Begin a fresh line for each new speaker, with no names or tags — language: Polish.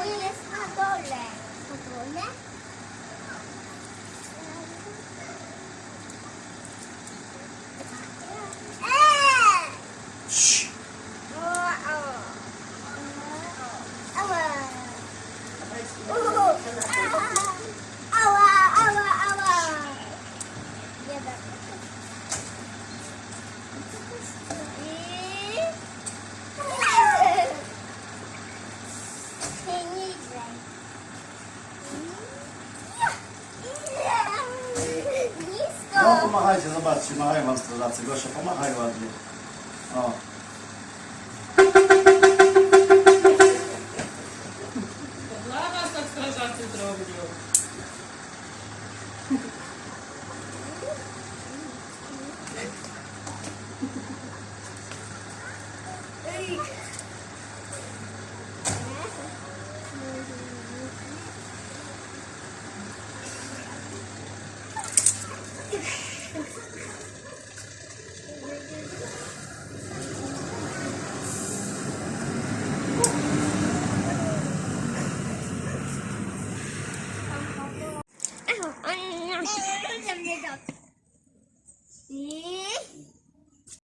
Hoy es más doble. ¿Doble?
No pomachajcie, zobaczcie, machają wam strażacy. Gosia, pomachaj ładnie. O.
Dla was tak strażacy zrobią. 안 돼, 안 돼, 안 돼.